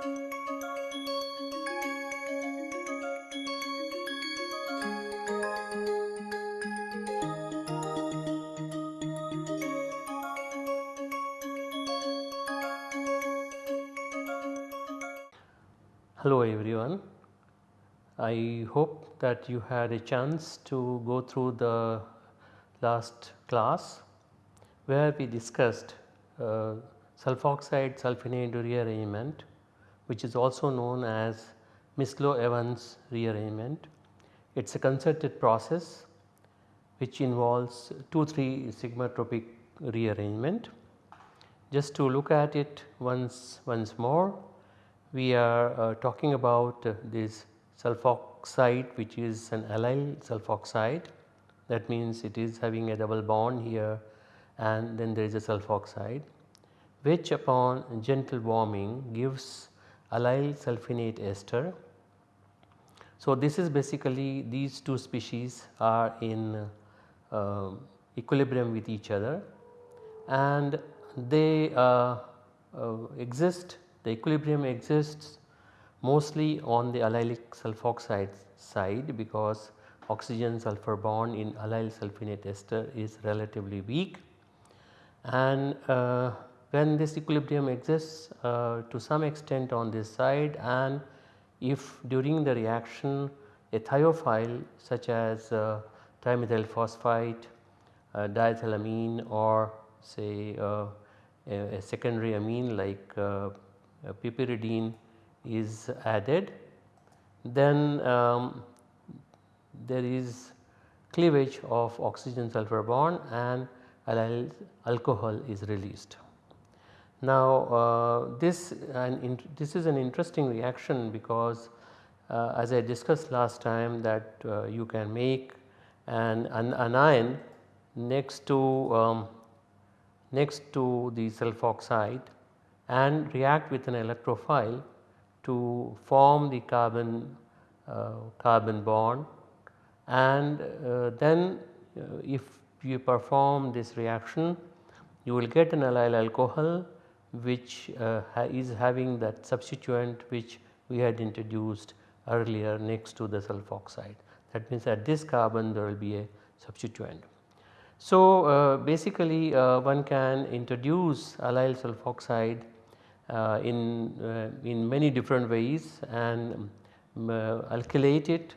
Hello everyone. I hope that you had a chance to go through the last class where we discussed uh, sulfoxide sulfonate rearrangement which is also known as Mislow-Evans rearrangement. It is a concerted process which involves 2-3 sigmatropic rearrangement. Just to look at it once, once more we are uh, talking about uh, this sulfoxide which is an allyl sulfoxide that means it is having a double bond here and then there is a sulfoxide which upon gentle warming gives allyl sulfonate ester. So, this is basically these two species are in uh, equilibrium with each other and they uh, uh, exist the equilibrium exists mostly on the allylic sulfoxide side because oxygen sulfur bond in allyl sulfonate ester is relatively weak and uh, when this equilibrium exists uh, to some extent on this side and if during the reaction a thiophile such as uh, trimethyl phosphite, uh, diethylamine or say uh, a, a, secondary amine like uh, piperidine is added then um, there is cleavage of oxygen sulfur bond and allyl alcohol is released. Now uh, this this is an interesting reaction because uh, as I discussed last time that uh, you can make an, an anion next to um, next to the sulfoxide and react with an electrophile to form the carbon uh, carbon bond. And uh, then uh, if you perform this reaction you will get an allyl alcohol which uh, ha is having that substituent which we had introduced earlier next to the sulfoxide that means at this carbon there will be a substituent. So, uh, basically uh, one can introduce allyl sulfoxide uh, in, uh, in many different ways and um, uh, alkylate it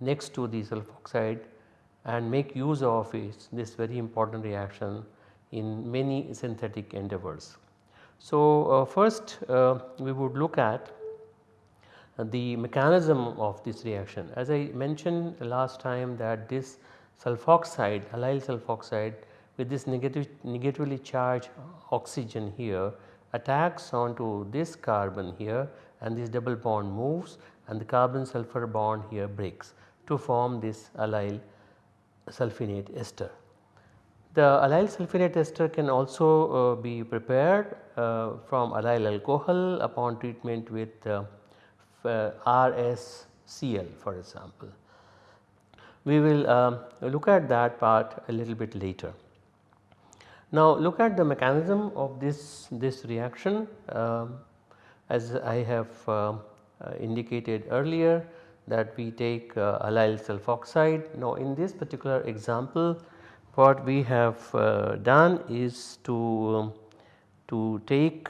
next to the sulfoxide and make use of it, this very important reaction in many synthetic endeavors. So, uh, first uh, we would look at the mechanism of this reaction. As I mentioned last time that this sulfoxide, allyl sulfoxide with this negative, negatively charged oxygen here attacks onto this carbon here and this double bond moves and the carbon sulfur bond here breaks to form this allyl sulfinate ester. The allyl sulfonate ester can also uh, be prepared uh, from allyl alcohol upon treatment with uh, RSCl for example. We will um, look at that part a little bit later. Now look at the mechanism of this, this reaction um, as I have uh, uh, indicated earlier that we take uh, allyl sulfoxide. Now in this particular example what we have uh, done is to, um, to take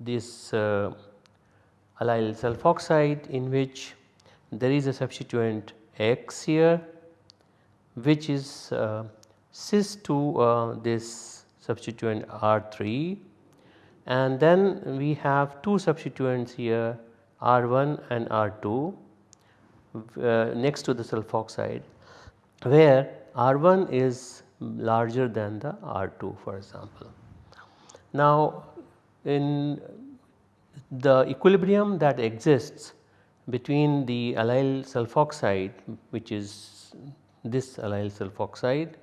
this uh, allyl sulfoxide in which there is a substituent X here which is uh, cis to uh, this substituent R3 and then we have two substituents here R1 and R2 uh, next to the sulfoxide where R1 is larger than the R2 for example. Now in the equilibrium that exists between the allyl sulfoxide which is this allyl sulfoxide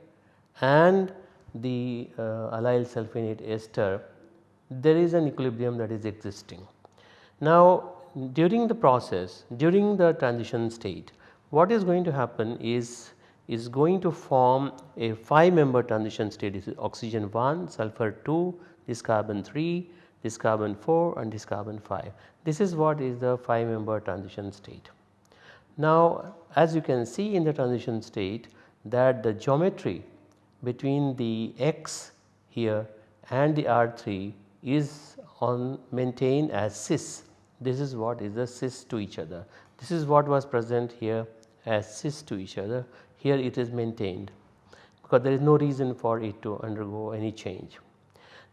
and the uh, allyl sulfonate ester there is an equilibrium that is existing. Now during the process during the transition state what is going to happen is is going to form a 5 member transition state this is oxygen 1 sulfur 2 this carbon 3 this carbon 4 and this carbon 5. This is what is the 5 member transition state. Now as you can see in the transition state that the geometry between the X here and the R3 is on maintained as cis. This is what is the cis to each other. This is what was present here as cis to each other. Here it is maintained because there is no reason for it to undergo any change.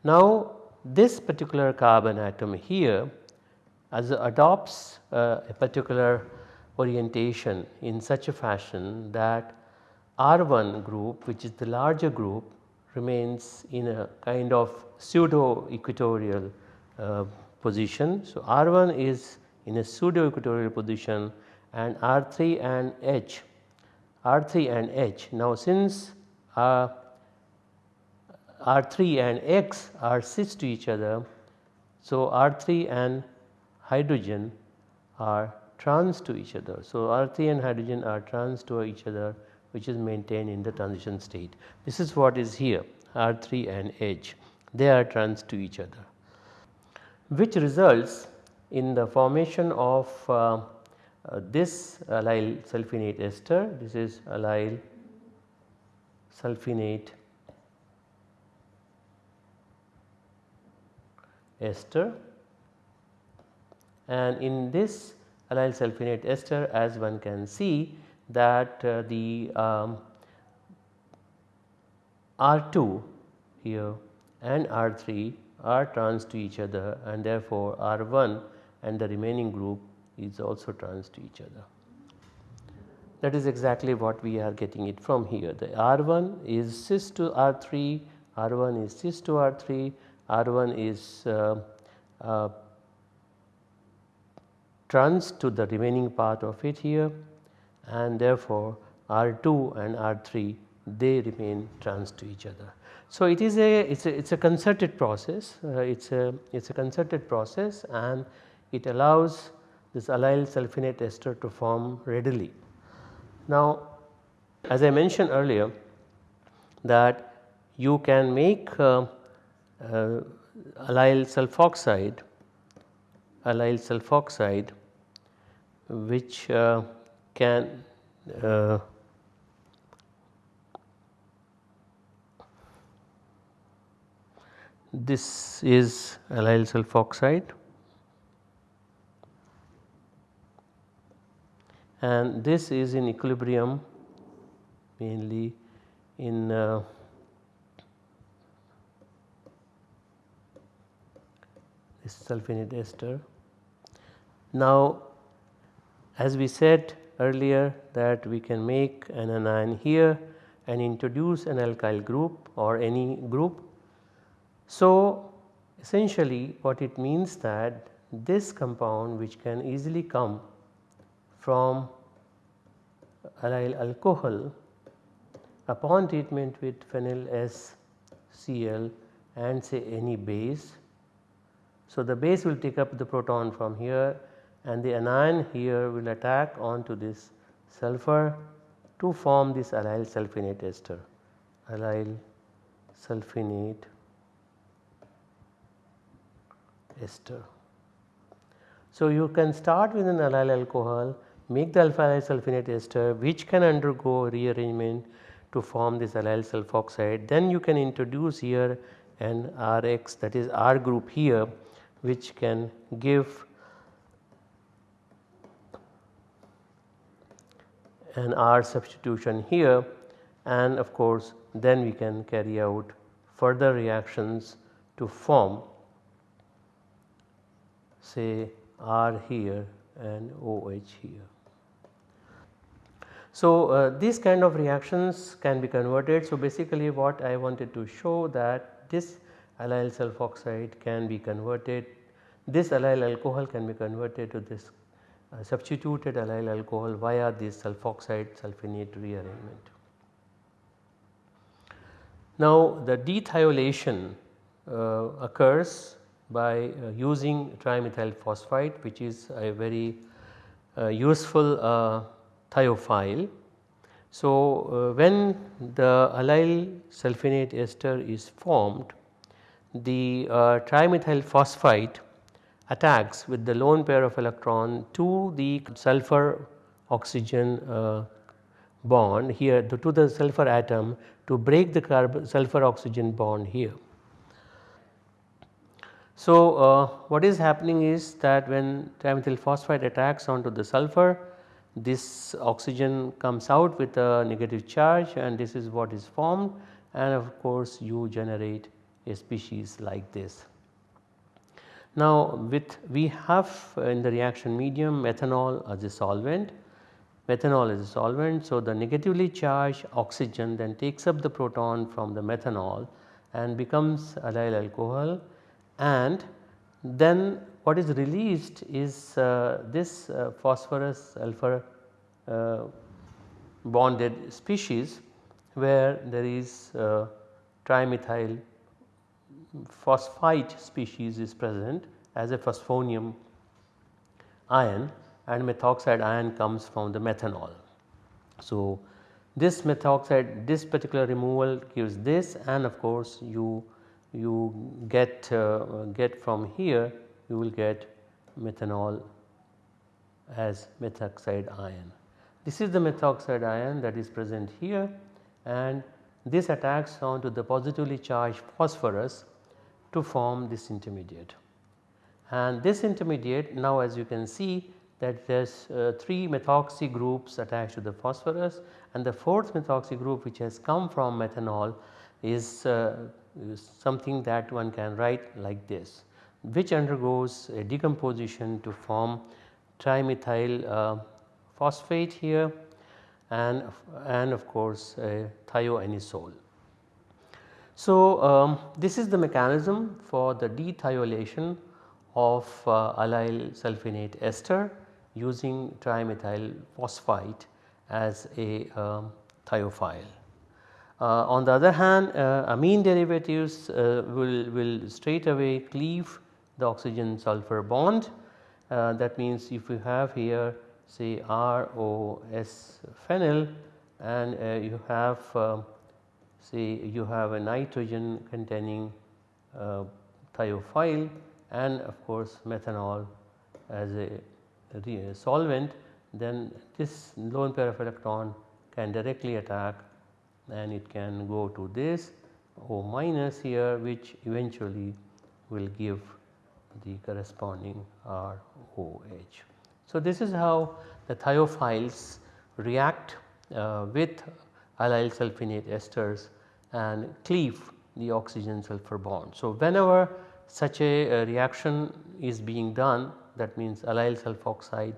Now this particular carbon atom here as adopts uh, a particular orientation in such a fashion that R1 group which is the larger group remains in a kind of pseudo equatorial uh, position. So, R1 is in a pseudo equatorial position and R3 and H, R3 and H. Now, since uh, R3 and X are cis to each other, so R3 and hydrogen are trans to each other. So, R3 and hydrogen are trans to each other which is maintained in the transition state. This is what is here R3 and H they are trans to each other which results in the formation of uh, uh, this allyl sulfinate ester this is allyl sulfinate ester. And in this allyl sulfinate ester as one can see that uh, the um, R2 here and R3 are trans to each other and therefore R1 and the remaining group is also trans to each other. That is exactly what we are getting it from here. The R1 is cis to R3, R1 is cis to R3, R1 is uh, uh, trans to the remaining part of it here and therefore R2 and R3 they remain trans to each other. So, it is a it is a, it's a concerted process uh, it is a it is a concerted process and it allows this allyl sulfinate ester to form readily. Now as I mentioned earlier that you can make uh, uh, allyl sulfoxide allyl sulfoxide which uh, can uh, this is allyl sulfoxide and this is in equilibrium mainly in uh, this sulfinate ester. Now as we said earlier that we can make an anion here and introduce an alkyl group or any group. So, essentially what it means that this compound which can easily come from allyl alcohol upon treatment with phenyl S Cl and say any base. So, the base will take up the proton from here and the anion here will attack onto this sulfur to form this allyl sulfinate ester allyl sulfinate ester. So, you can start with an allyl alcohol make the alpha allyl sulfinate ester which can undergo rearrangement to form this allyl sulfoxide then you can introduce here an Rx that is R group here which can give an R substitution here and of course then we can carry out further reactions to form say R here and OH here. So, uh, these kind of reactions can be converted. So, basically what I wanted to show that this allyl sulfoxide can be converted, this allyl alcohol can be converted to this uh, substituted allyl alcohol via this sulfoxide sulfinate rearrangement. Now the dethiolation uh, occurs by uh, using trimethyl phosphite which is a very uh, useful uh, thiophile. So uh, when the allyl sulfinate ester is formed the uh, trimethyl phosphite attacks with the lone pair of electron to the sulfur oxygen uh, bond here to, to, the sulfur atom to break the carbon sulfur oxygen bond here. So, uh, what is happening is that when trimethyl phosphite attacks onto the sulfur this oxygen comes out with a negative charge and this is what is formed and of course you generate a species like this. Now with we have in the reaction medium methanol as a solvent, methanol is a solvent. So the negatively charged oxygen then takes up the proton from the methanol and becomes allyl alcohol and then what is released is uh, this uh, phosphorus alpha uh, bonded species where there is uh, trimethyl phosphite species is present as a phosphonium ion and methoxide ion comes from the methanol. So, this methoxide this particular removal gives this and of course you you get uh, get from here you will get methanol as methoxide ion. This is the methoxide ion that is present here and this attacks onto the positively charged phosphorus to form this intermediate. And this intermediate now as you can see that there is uh, 3 methoxy groups attached to the phosphorus and the fourth methoxy group which has come from methanol is uh, something that one can write like this which undergoes a decomposition to form trimethyl uh, phosphate here and, and of course a thioanisole. So, um, this is the mechanism for the dethiolation of uh, allyl sulfonate ester using trimethyl phosphite as a um, thiophile. Uh, on the other hand uh, amine derivatives uh, will, will straight away cleave the oxygen sulfur bond. That means if we have here say ROS phenyl and you have say you have a nitrogen containing thiophile and of course methanol as a solvent then this lone pair of electron can directly attack and it can go to this O minus here which eventually will give the corresponding ROH. So, this is how the thiophiles react uh, with allyl sulfonate esters and cleave the oxygen sulfur bond. So, whenever such a, a reaction is being done that means allyl sulfoxide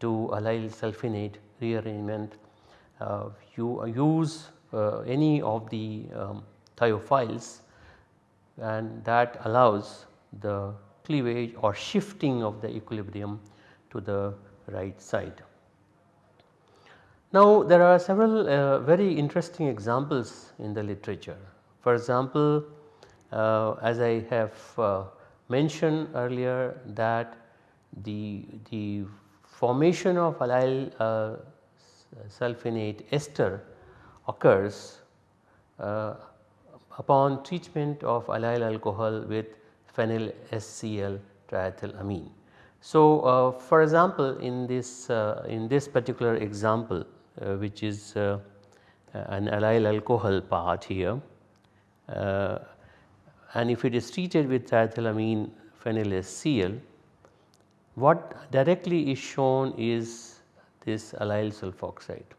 to allyl sulfonate rearrangement uh, you use any of the um, thiophiles and that allows the cleavage or shifting of the equilibrium to the right side. Now there are several uh, very interesting examples in the literature. For example, uh, as I have uh, mentioned earlier that the, the formation of allyl uh, sulfonate ester occurs uh, upon treatment of allyl alcohol with phenyl SCl triethylamine. So, uh, for example, in this uh, in this particular example uh, which is uh, an allyl alcohol part here uh, and if it is treated with triethylamine phenyl SCl what directly is shown is this allyl sulfoxide.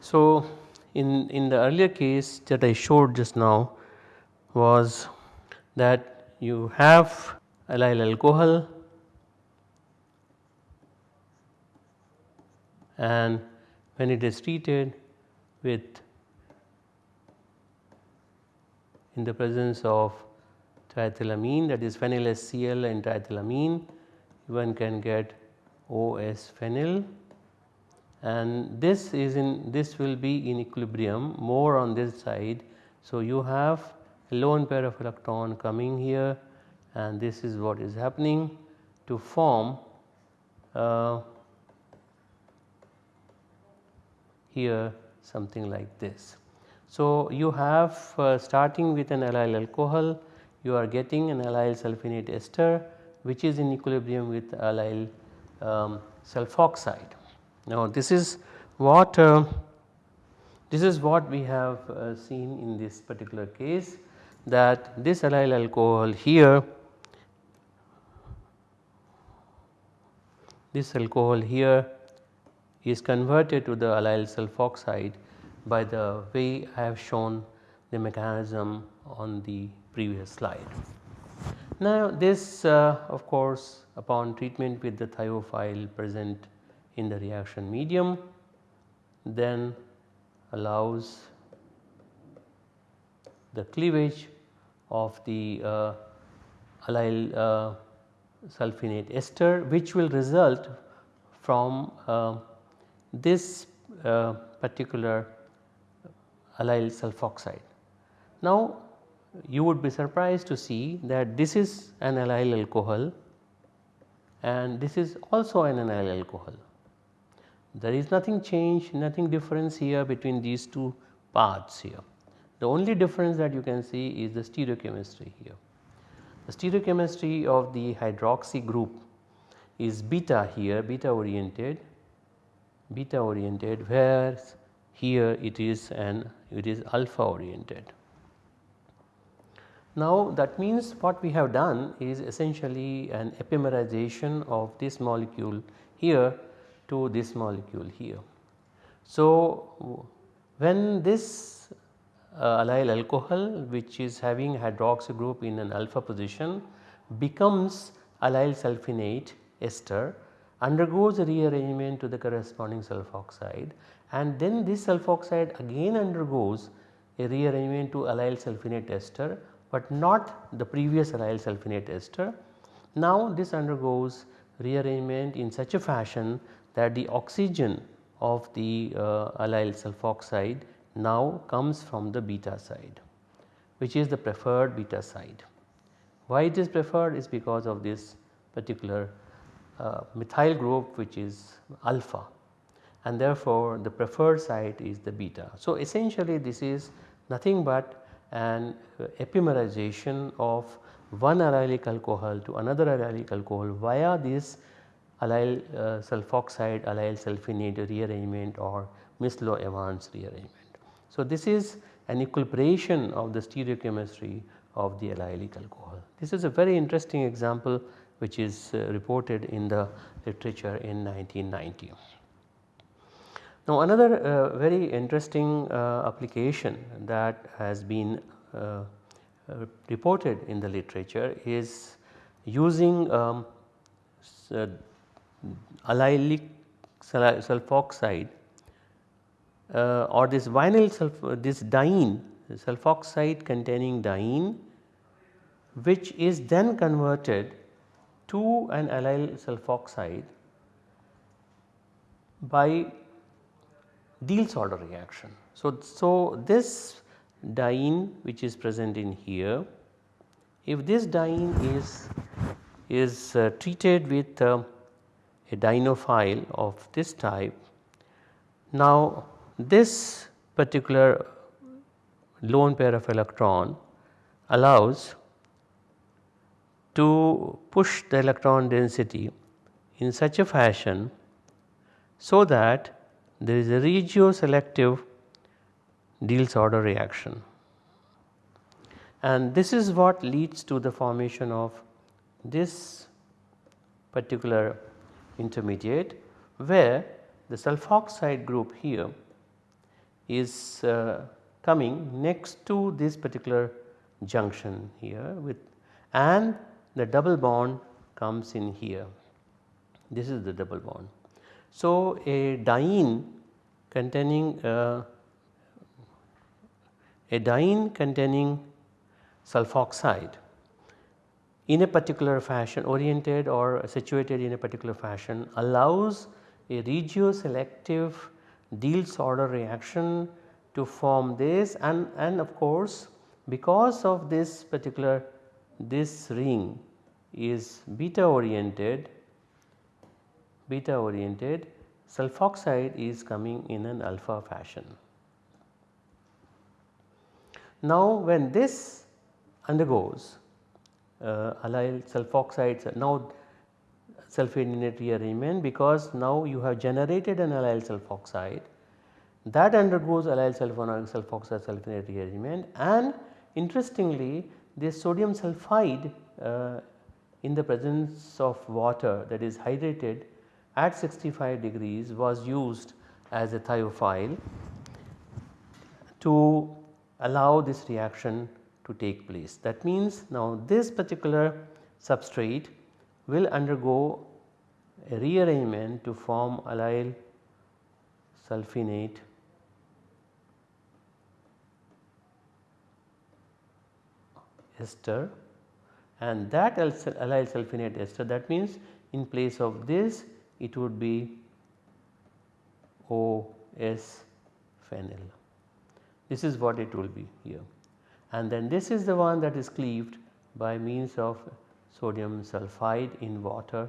So, in, in the earlier case that I showed just now was that you have allyl alcohol and when it is treated with in the presence of triethylamine that is phenyl SCl and triethylamine one can get OS phenyl and this is in this will be in equilibrium more on this side. So, you have a lone pair of electron coming here and this is what is happening to form uh, here something like this. So, you have uh, starting with an allyl alcohol you are getting an allyl sulfonate ester which is in equilibrium with allyl um, sulfoxide. Now this is what uh, this is what we have uh, seen in this particular case that this allyl alcohol here this alcohol here is converted to the allyl sulfoxide by the way I have shown the mechanism on the previous slide. Now this uh, of course upon treatment with the thiophile present in the reaction medium then allows the cleavage of the uh, allyl uh, sulfonate ester which will result from uh, this uh, particular allyl sulfoxide. Now you would be surprised to see that this is an allyl alcohol and this is also an allyl alcohol. There is nothing change, nothing difference here between these two parts here. The only difference that you can see is the stereochemistry here. The stereochemistry of the hydroxy group is beta here, beta oriented, beta oriented whereas here it is an it is alpha oriented. Now that means what we have done is essentially an epimerization of this molecule here to this molecule here. So when this uh, allyl alcohol which is having hydroxy group in an alpha position becomes allyl sulfinate ester undergoes a rearrangement to the corresponding sulfoxide and then this sulfoxide again undergoes a rearrangement to allyl sulfinate ester but not the previous allyl sulfinate ester. Now this undergoes rearrangement in such a fashion that the oxygen of the uh, allyl sulfoxide now comes from the beta side which is the preferred beta side. Why it is preferred is because of this particular uh, methyl group which is alpha and therefore the preferred site is the beta. So essentially this is nothing but an epimerization of one allylic alcohol to another allylic alcohol via this allyl uh, sulfoxide allyl sulfonate rearrangement or Mislow-Evans rearrangement. So, this is an equilibration of the stereochemistry of the allylic alcohol. This is a very interesting example which is uh, reported in the literature in 1990. Now another uh, very interesting uh, application that has been uh, reported in the literature is using um, uh, allylic sulfoxide uh, or this vinyl sulf this diene sulfoxide containing diene which is then converted to an allyl sulfoxide by Diels-Alder reaction. So, so this diene which is present in here if this diene is is uh, treated with uh, a dienophile of this type. Now this particular lone pair of electron allows to push the electron density in such a fashion so that there is a regioselective Diels-Alder reaction. And this is what leads to the formation of this particular intermediate where the sulfoxide group here is uh, coming next to this particular junction here with and the double bond comes in here. This is the double bond. So, a diene containing uh, a diene containing sulfoxide in a particular fashion oriented or situated in a particular fashion allows a regioselective Diels-Alder reaction to form this and, and of course because of this particular this ring is beta oriented beta oriented sulfoxide is coming in an alpha fashion. Now when this undergoes allyl sulfoxides now sulfonate rearrangement because now you have generated an allyl sulfoxide. That undergoes allyl sulfoxide sulfonate rearrangement and interestingly this sodium sulphide uh, in the presence of water that is hydrated at 65 degrees was used as a thiophile to allow this reaction to take place. That means now this particular substrate will undergo a rearrangement to form allyl sulfinate ester and that allyl sulfinate ester that means in place of this it would be OS phenyl. This is what it will be here and then this is the one that is cleaved by means of sodium sulphide in water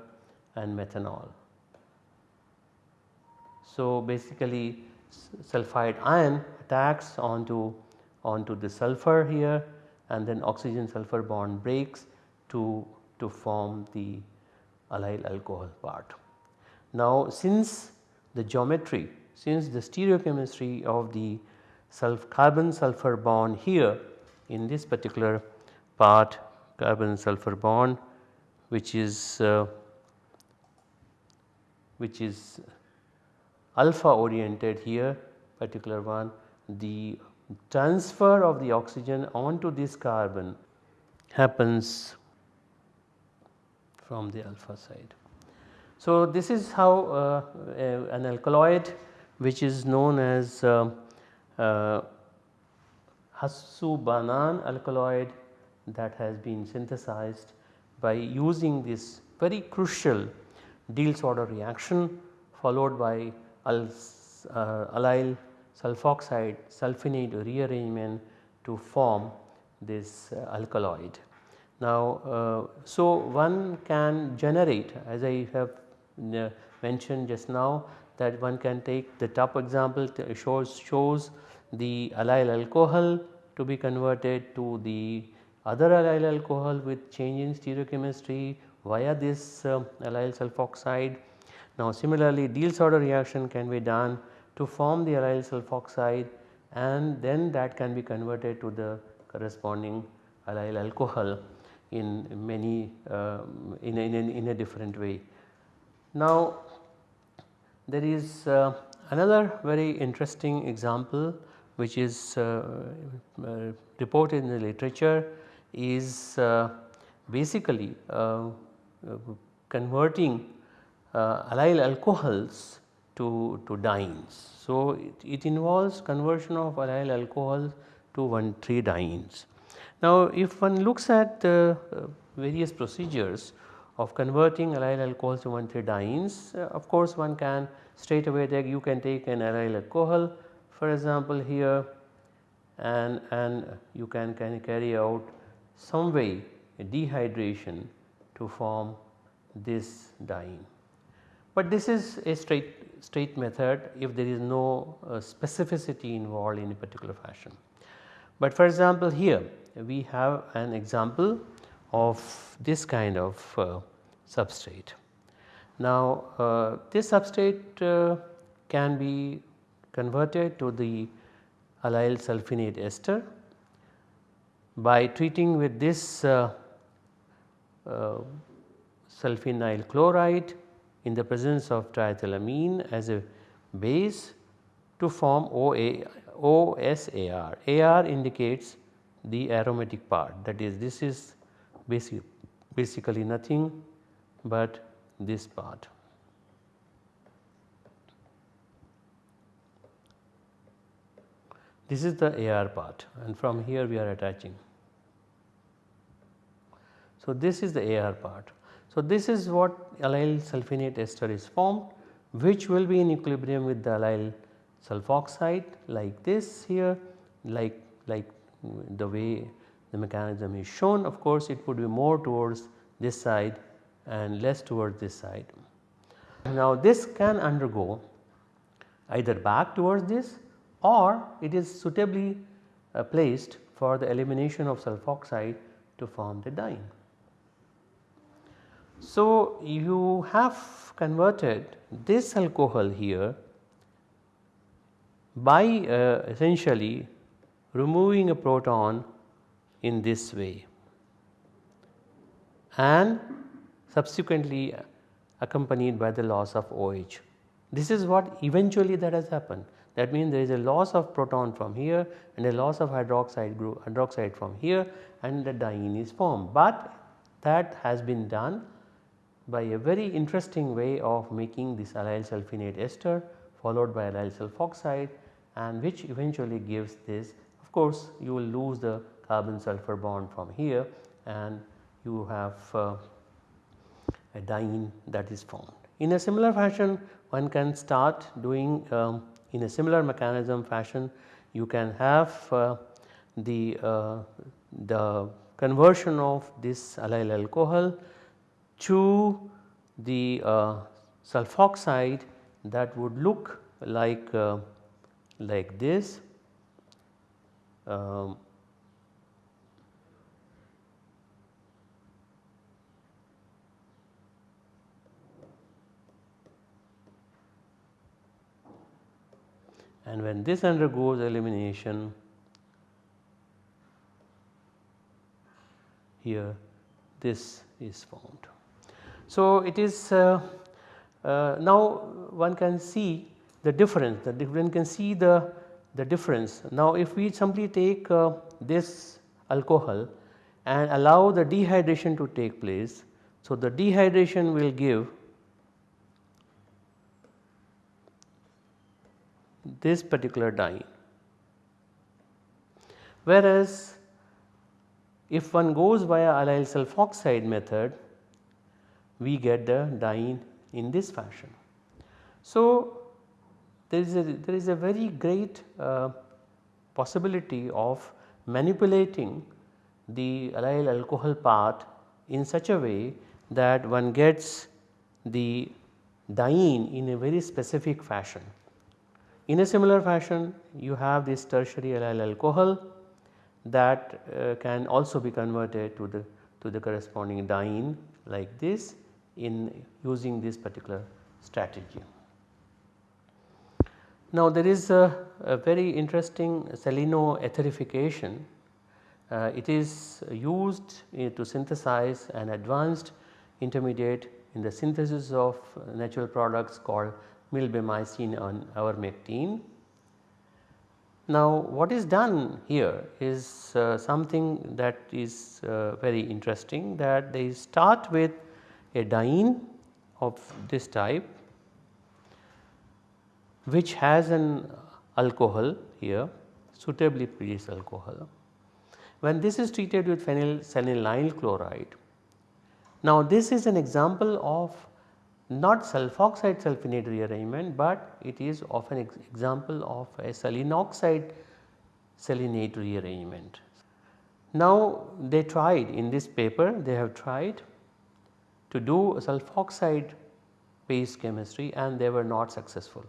and methanol. So, basically sulphide ion attacks onto onto the sulphur here and then oxygen sulphur bond breaks to, to form the allyl alcohol part. Now since the geometry since the stereochemistry of the sulf carbon sulphur bond here in this particular part carbon sulphur bond which is uh, which is alpha oriented here particular one the transfer of the oxygen onto this carbon happens from the alpha side. So, this is how uh, an alkaloid which is known as uh, uh, hasubanan alkaloid that has been synthesized by using this very crucial Diels-Alder reaction followed by al, uh, allyl sulfoxide sulfonate rearrangement to form this uh, alkaloid. Now, uh, so one can generate as I have uh, mentioned just now that one can take the top example shows, shows the allyl alcohol to be converted to the other allyl alcohol with change in stereochemistry via this uh, allyl sulfoxide. Now similarly Diels-Alder reaction can be done to form the allyl sulfoxide and then that can be converted to the corresponding allyl alcohol in many uh, in, a, in, a, in, a, different way. Now there is uh, another very interesting example which is uh, uh reported in the literature is uh, basically converting allyl alcohols to, to dienes. So, it, it involves conversion of allyl alcohols to 1,3 dienes. Now, if one looks at the various procedures of converting allyl alcohols to 1,3 dienes, of course one can straight away you can take an allyl alcohol for example here and, and you can, can carry out some way dehydration to form this diene. But this is a straight, straight method if there is no uh, specificity involved in a particular fashion. But for example here we have an example of this kind of uh, substrate. Now uh, this substrate uh, can be converted to the allyl sulfinate ester by treating with this uh, uh, sulfinyl chloride in the presence of triethylamine as a base to form OA, OSAR. AR indicates the aromatic part that is this is basic, basically nothing but this part. This is the AR part and from here we are attaching. So, this is the AR part. So, this is what allyl sulfonate ester is formed which will be in equilibrium with the allyl sulfoxide like this here like, like the way the mechanism is shown of course it would be more towards this side and less towards this side. Now this can undergo either back towards this or it is suitably uh, placed for the elimination of sulfoxide to form the diene. So, you have converted this alcohol here by uh, essentially removing a proton in this way and subsequently accompanied by the loss of OH. This is what eventually that has happened that means there is a loss of proton from here and a loss of hydroxide group hydroxide from here and the diene is formed. But that has been done by a very interesting way of making this allyl sulfonate ester followed by allyl sulfoxide and which eventually gives this of course you will lose the carbon sulfur bond from here and you have uh, a diene that is formed. In a similar fashion one can start doing um, in a similar mechanism fashion you can have uh, the, uh, the conversion of this allyl alcohol to the uh, sulfoxide that would look like uh, like this. Um, and when this undergoes elimination here this is formed. So, it is uh, uh, now one can see the difference the one can see the, the difference. Now if we simply take uh, this alcohol and allow the dehydration to take place. So the dehydration will give this particular diene. Whereas if one goes via allyl sulfoxide method we get the diene in this fashion. So there is a, there is a very great uh, possibility of manipulating the allyl alcohol part in such a way that one gets the diene in a very specific fashion. In a similar fashion you have this tertiary allyl alcohol that uh, can also be converted to the to the corresponding diene like this in using this particular strategy. Now there is a, a very interesting selenoetherification. Uh, it is used uh, to synthesize an advanced intermediate in the synthesis of natural products called milbemycin and ivermectin. Now what is done here is uh, something that is uh, very interesting that they start with a diene of this type which has an alcohol here suitably produced alcohol. When this is treated with phenylselenyl chloride, now this is an example of not sulfoxide sulfonate rearrangement, but it is of an ex example of a selenoxide selenate rearrangement. Now they tried in this paper they have tried to do a sulfoxide based chemistry and they were not successful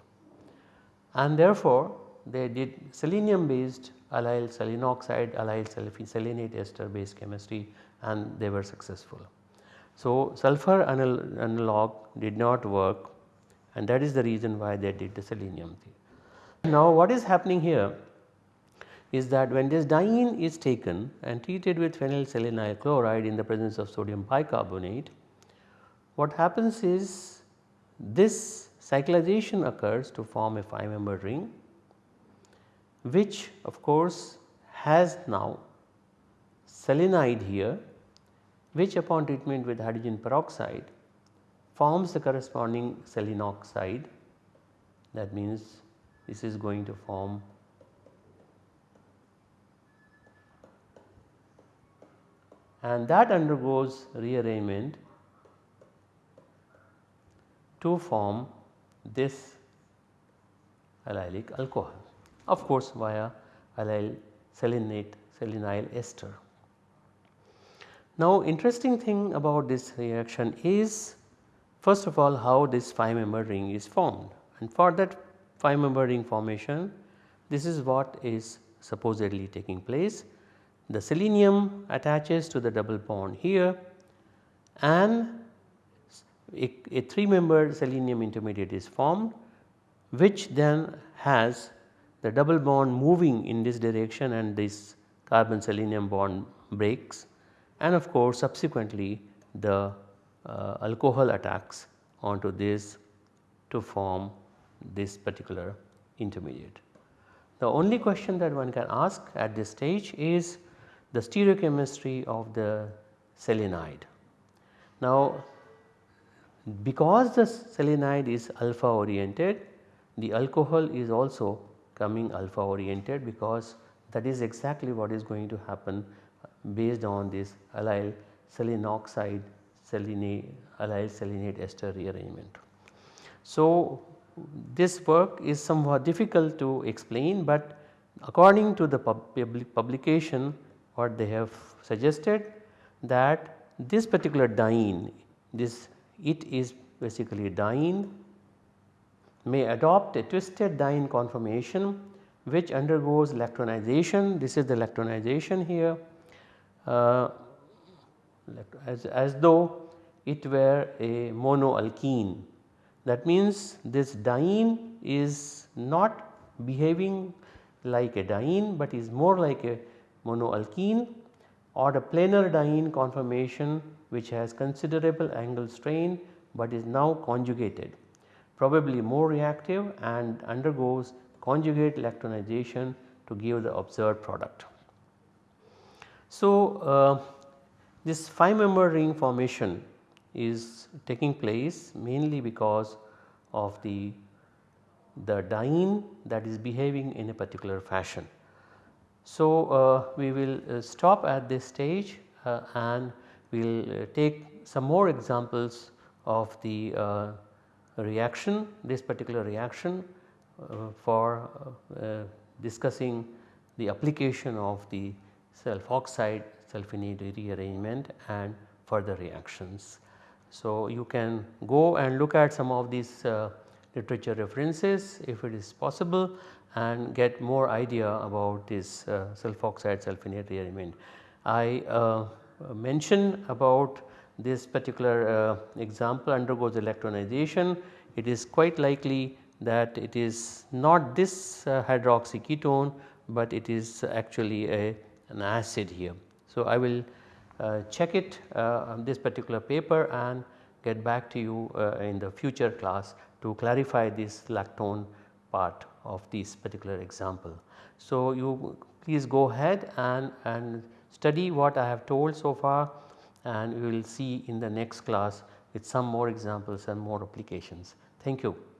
and therefore they did selenium based allyl selenoxide allyl selenate ester based chemistry and they were successful. So, sulfur analog did not work and that is the reason why they did the selenium thing. Now what is happening here is that when this diene is taken and treated with phenyl phenylselenyl chloride in the presence of sodium bicarbonate, what happens is this cyclization occurs to form a 5 member ring which of course has now selenide here which upon treatment with hydrogen peroxide forms the corresponding selenoxide that means this is going to form and that undergoes rearrangement to form this allylic alcohol of course via allyl selenate selenyl ester. Now interesting thing about this reaction is first of all how this 5 member ring is formed. And for that 5 member ring formation this is what is supposedly taking place. The selenium attaches to the double bond here. And a, a 3 membered selenium intermediate is formed which then has the double bond moving in this direction and this carbon selenium bond breaks and of course subsequently the uh, alcohol attacks onto this to form this particular intermediate. The only question that one can ask at this stage is the stereochemistry of the selenide. Now because the selenide is alpha oriented the alcohol is also coming alpha oriented because that is exactly what is going to happen based on this allyl selenoxide selenate allyl selenate ester rearrangement. So this work is somewhat difficult to explain but according to the pub publication what they have suggested that this particular diene this it is basically diene may adopt a twisted diene conformation which undergoes lactonization this is the lactonization here uh, as, as though it were a monoalkene that means this diene is not behaving like a diene but is more like a monoalkene or a planar diene conformation which has considerable angle strain but is now conjugated probably more reactive and undergoes conjugate lactonization to give the observed product. So, uh, this 5 member ring formation is taking place mainly because of the, the diene that is behaving in a particular fashion. So, uh, we will uh, stop at this stage uh, and we will uh, take some more examples of the uh, reaction this particular reaction for discussing the application of the sulfoxide sulfenate rearrangement and further reactions. So, you can go and look at some of these uh, literature references if it is possible and get more idea about this uh, sulfoxide sulfenate rearrangement. I uh, mentioned about this particular uh, example undergoes lactonization it is quite likely that it is not this uh, hydroxy ketone but it is actually a, an acid here. So, I will uh, check it uh, on this particular paper and get back to you uh, in the future class to clarify this lactone part of this particular example. So, you please go ahead and, and study what I have told so far and we will see in the next class with some more examples and more applications. Thank you.